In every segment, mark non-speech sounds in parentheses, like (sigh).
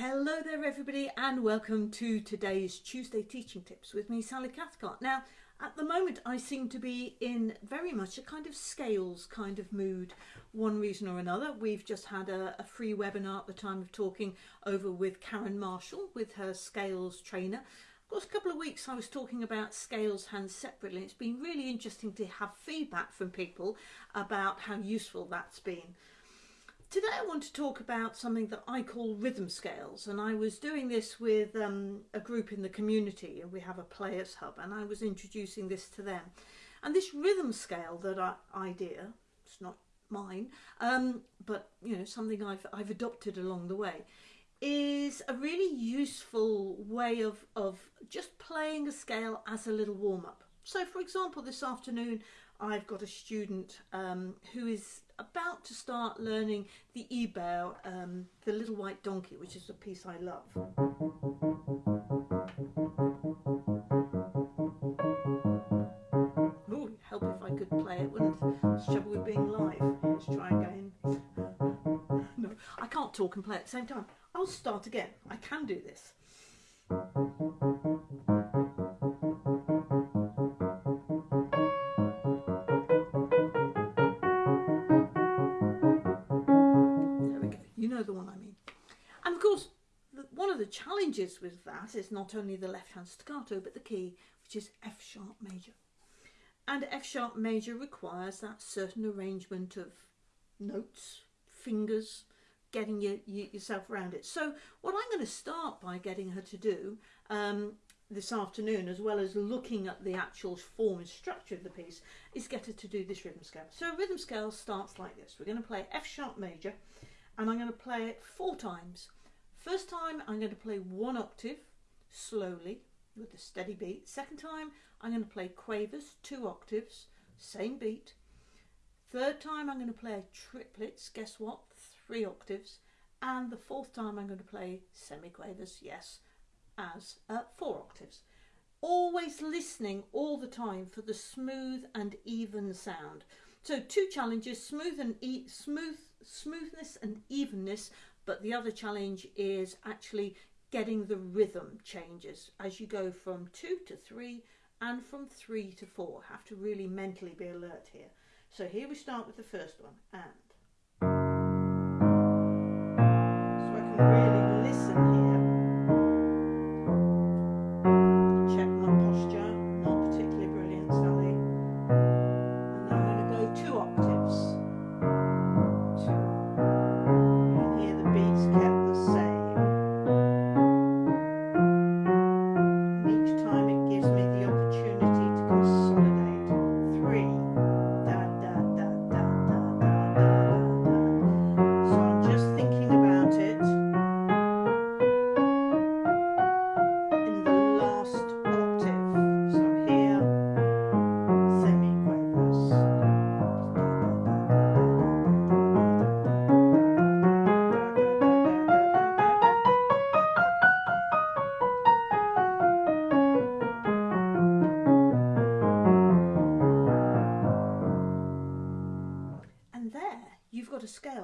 Hello there everybody and welcome to today's Tuesday Teaching Tips with me Sally Cathcart. Now at the moment I seem to be in very much a kind of scales kind of mood one reason or another. We've just had a, a free webinar at the time of talking over with Karen Marshall with her scales trainer. Of course a couple of weeks I was talking about scales hands separately. It's been really interesting to have feedback from people about how useful that's been. Today I want to talk about something that I call rhythm scales and I was doing this with um, a group in the community and we have a players hub and I was introducing this to them. And this rhythm scale that I, idea it's not mine um, but you know something I've, I've adopted along the way is a really useful way of, of just playing a scale as a little warm-up. So for example this afternoon I've got a student um, who is about to start learning the Ibert, um, the little white donkey, which is a piece I love. Ooh, help if I could play it, wouldn't it? It's trouble with being live. Let's try again. (laughs) no, I can't talk and play at the same time. I'll start again. I can do this. Challenges with that is not only the left hand staccato but the key which is F sharp major. And F sharp major requires that certain arrangement of notes, fingers, getting you, you, yourself around it. So what I'm going to start by getting her to do um, this afternoon, as well as looking at the actual form and structure of the piece, is get her to do this rhythm scale. So a rhythm scale starts like this. We're going to play F sharp major and I'm going to play it four times. First time I'm going to play one octave slowly with a steady beat. Second time I'm going to play quavers, two octaves, same beat. Third time I'm going to play triplets, guess what, three octaves. And the fourth time I'm going to play semiquavers, yes, as uh, four octaves. Always listening all the time for the smooth and even sound. So two challenges, smooth and e smooth, smoothness and evenness but the other challenge is actually getting the rhythm changes as you go from two to three and from three to four. Have to really mentally be alert here. So here we start with the first one and.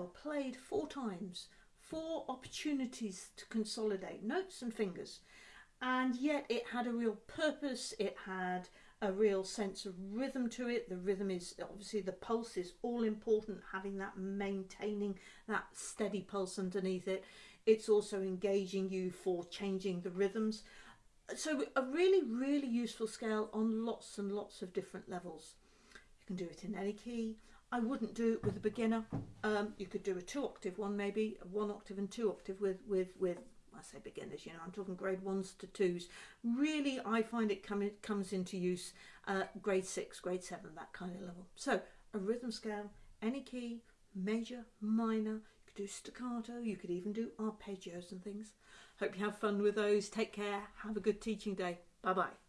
Played four times, four opportunities to consolidate notes and fingers. And yet it had a real purpose, it had a real sense of rhythm to it. The rhythm is obviously the pulse is all important, having that maintaining that steady pulse underneath it. It's also engaging you for changing the rhythms. So a really, really useful scale on lots and lots of different levels. You can do it in any key. I wouldn't do it with a beginner. Um, you could do a two octave one maybe, one octave and two octave with, with, with I say beginners, you know, I'm talking grade ones to twos. Really, I find it come, comes into use uh, grade six, grade seven, that kind of level. So a rhythm scale, any key, major, minor, you could do staccato, you could even do arpeggios and things. Hope you have fun with those. Take care. Have a good teaching day. Bye bye.